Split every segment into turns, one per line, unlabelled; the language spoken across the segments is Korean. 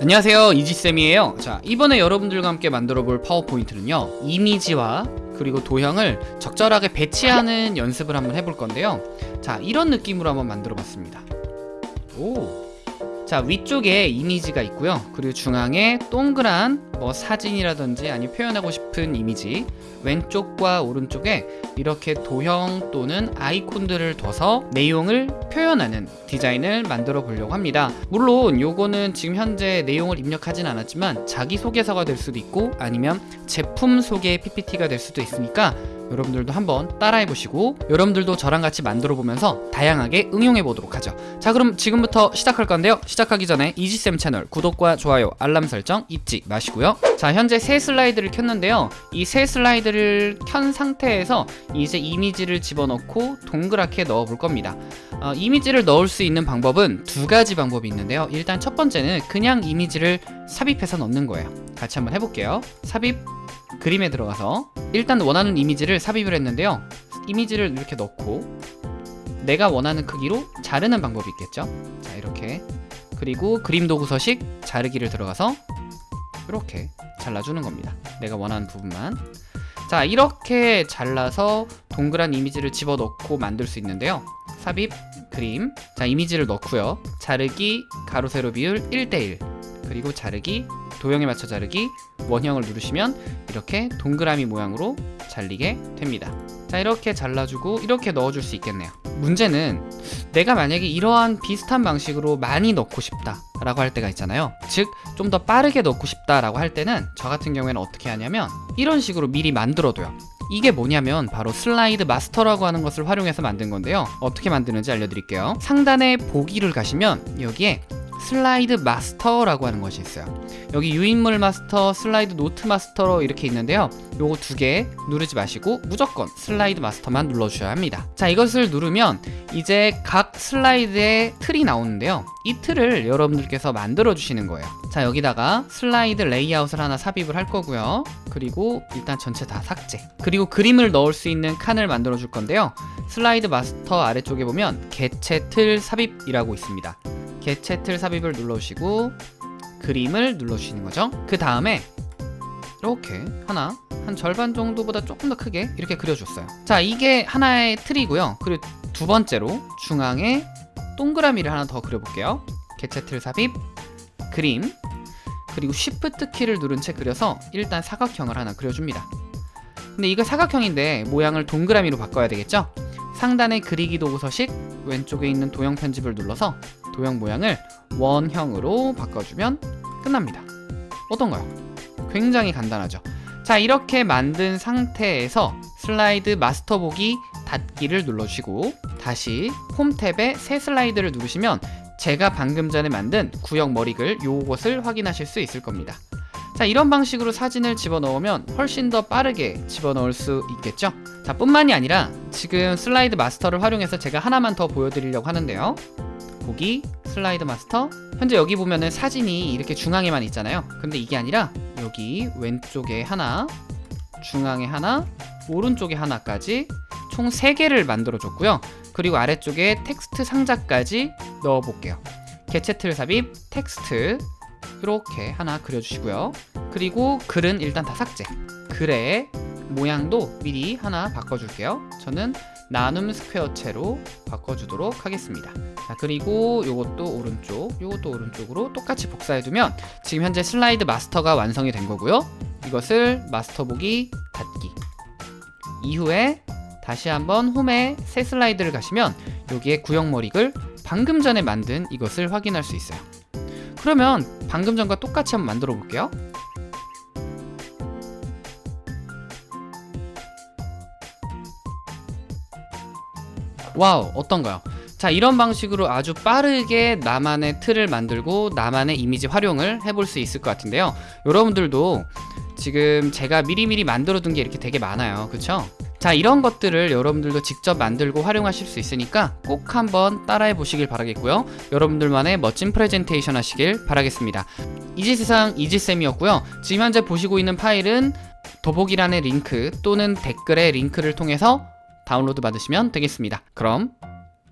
안녕하세요. 이지쌤이에요. 자 이번에 여러분들과 함께 만들어 볼 파워포인트는요 이미지와 그리고 도형을 적절하게 배치하는 연습을 한번 해볼 건데요. 자 이런 느낌으로 한번 만들어 봤습니다. 오. 자 위쪽에 이미지가 있고요. 그리고 중앙에 동그란 뭐 사진이라든지 아니 표현하고 싶은 이미지 왼쪽과 오른쪽에 이렇게 도형 또는 아이콘들을 둬서 내용을 표현하는 디자인을 만들어 보려고 합니다. 물론 요거는 지금 현재 내용을 입력하진 않았지만 자기소개서가 될 수도 있고 아니면 제품 소개 PPT가 될 수도 있으니까 여러분들도 한번 따라해 보시고 여러분들도 저랑 같이 만들어 보면서 다양하게 응용해 보도록 하죠. 자 그럼 지금부터 시작할 건데요. 시작하기 전에 이지쌤 채널 구독과 좋아요 알람 설정 잊지 마시고요. 자 현재 새 슬라이드를 켰는데요. 이 새 슬라이드를 켠 상태에서 이제 이미지를 집어넣고 동그랗게 넣어 볼 겁니다. 어, 이미지를 넣을 수 있는 방법은 두 가지 방법이 있는데요. 일단 첫 번째는 그냥 이미지를 삽입해서 넣는 거예요. 같이 한번 해볼게요. 삽입 그림에 들어가서 일단 원하는 이미지를 삽입을 했는데요. 이미지를 이렇게 넣고 내가 원하는 크기로 자르는 방법이 있겠죠? 자 이렇게. 그리고 그림 도구 서식 자르기를 들어가서 이렇게 잘라주는 겁니다. 내가 원하는 부분만. 자 이렇게 잘라서 동그란 이미지를 집어넣고 만들 수 있는데요. 삽입 그림. 자 이미지를 넣고요. 자르기 가로 세로 비율 1대1 그리고 자르기 도형에 맞춰 자르기 원형을 누르시면 이렇게 동그라미 모양으로 잘리게 됩니다. 자 이렇게 잘라주고 이렇게 넣어줄 수 있겠네요. 문제는 내가 만약에 이러한 비슷한 방식으로 많이 넣고 싶다 라고 할 때가 있잖아요. 즉 좀 더 빠르게 넣고 싶다 라고 할 때는 저 같은 경우에는 어떻게 하냐면 이런 식으로 미리 만들어둬요. 이게 뭐냐면 바로 슬라이드 마스터라고 하는 것을 활용해서 만든 건데요. 어떻게 만드는지 알려드릴게요. 상단에 보기를 가시면 여기에 슬라이드 마스터라고 하는 것이 있어요. 여기 유인물 마스터, 슬라이드 노트 마스터 이렇게 있는데요. 요거 두 개 누르지 마시고 무조건 슬라이드 마스터만 눌러주셔야 합니다. 자 이것을 누르면 이제 각 슬라이드의 틀이 나오는데요. 이 틀을 여러분들께서 만들어 주시는 거예요. 자 여기다가 슬라이드 레이아웃을 하나 삽입을 할 거고요. 그리고 일단 전체 다 삭제. 그리고 그림을 넣을 수 있는 칸을 만들어 줄 건데요. 슬라이드 마스터 아래쪽에 보면 개체 틀 삽입이라고 있습니다 개체 틀 삽입을 눌러주시고 그림을 눌러주시는 거죠. 그 다음에 이렇게 하나 한 절반 정도보다 조금 더 크게 이렇게 그려줬어요. 자 이게 하나의 틀이고요. 그리고 두 번째로 중앙에 동그라미를 하나 더 그려볼게요. 개체 틀 삽입 그림 그리고 Shift 키를 누른 채 그려서 일단 사각형을 하나 그려줍니다. 근데 이거 사각형인데 모양을 동그라미로 바꿔야 되겠죠? 상단의 그리기 도구 서식 왼쪽에 있는 도형 편집을 눌러서 도형 모양을 원형으로 바꿔주면 끝납니다. 어떤가요? 굉장히 간단하죠. 자 이렇게 만든 상태에서 슬라이드 마스터 보기 닫기를 눌러주시고 다시 홈 탭에 새 슬라이드를 누르시면 제가 방금 전에 만든 구역 머리글 요것을 확인하실 수 있을 겁니다. 자 이런 방식으로 사진을 집어넣으면 훨씬 더 빠르게 집어넣을 수 있겠죠? 자 뿐만이 아니라 지금 슬라이드 마스터를 활용해서 제가 하나만 더 보여드리려고 하는데요 보기 슬라이드 마스터. 현재 여기 보면은 사진이 이렇게 중앙에만 있잖아요. 근데 이게 아니라 여기 왼쪽에 하나 중앙에 하나 오른쪽에 하나까지 총 3개를 만들어 줬고요. 그리고 아래쪽에 텍스트 상자까지 넣어 볼게요. 개체 틀 삽입 텍스트. 이렇게 하나 그려주시고요. 그리고 글은 일단 다 삭제. 글의 모양도 미리 하나 바꿔줄게요. 저는 나눔 스퀘어체로 바꿔주도록 하겠습니다. 자 그리고 요것도 오른쪽 요것도 오른쪽으로 똑같이 복사해두면 지금 현재 슬라이드 마스터가 완성이 된 거고요. 이것을 마스터 보기 닫기. 이후에 다시 한번 홈에 새 슬라이드를 가시면 여기에 구역 머리글 방금 전에 만든 이것을 확인할 수 있어요. 그러면 방금 전과 똑같이 한번 만들어 볼게요 와우 어떤가요? 자 이런 방식으로 아주 빠르게 나만의 틀을 만들고 나만의 이미지 활용을 해볼 수 있을 것 같은데요. 여러분들도 지금 제가 미리미리 만들어 둔 게 이렇게 되게 많아요. 그쵸? 자 이런 것들을 여러분들도 직접 만들고 활용하실 수 있으니까 꼭 한번 따라해 보시길 바라겠고요. 여러분들만의 멋진 프레젠테이션 하시길 바라겠습니다. 이지세상 이지쌤이었고요. 지금 현재 보시고 있는 파일은 더보기란의 링크 또는 댓글의 링크를 통해서 다운로드 받으시면 되겠습니다. 그럼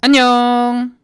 안녕